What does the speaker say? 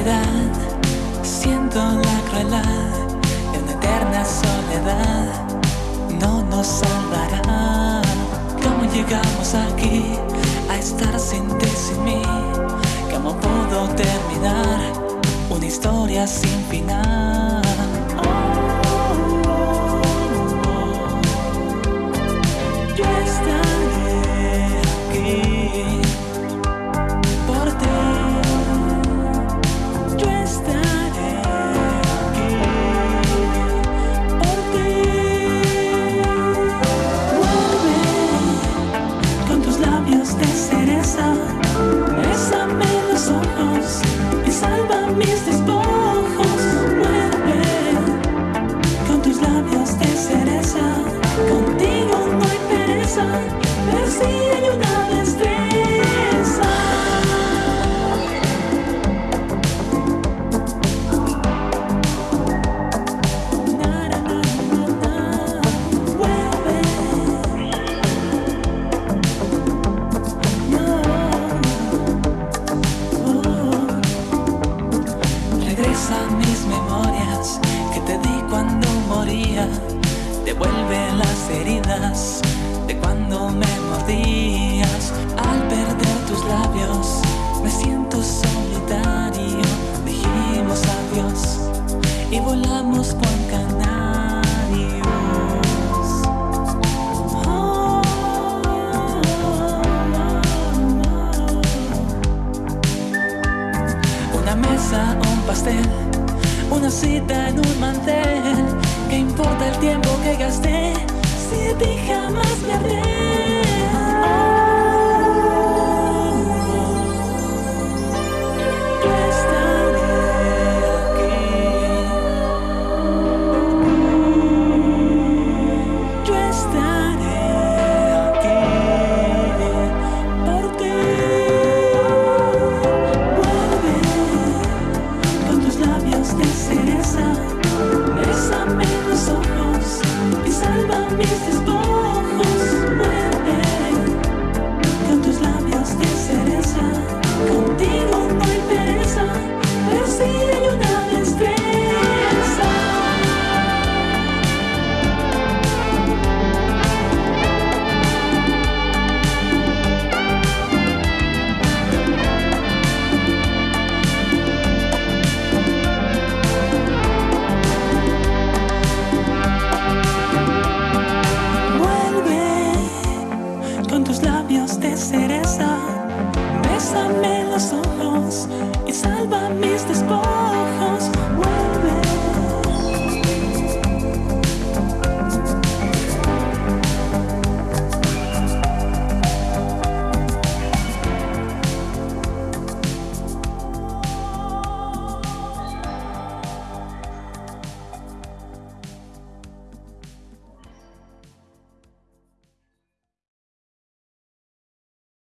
soledad, siento la crueldad de una eterna soledad, no nos salvará. ¿Cómo llegamos aquí a estar sin ti, sin mí? ¿Cómo puedo terminar una historia sin final? te di cuando moría, devuelve las heridas de cuando me mordías. Al perder tus labios, me siento solitario. Dijimos adiós y volamos con canarios. por Canarias. un pastel en un mantén, que importa el tiempo que gasté si a ti jamás te arré, yo estaré aquí, yo estaré aquí, porque vuelve con tus labios de ser. los ojos y salva mis despojos.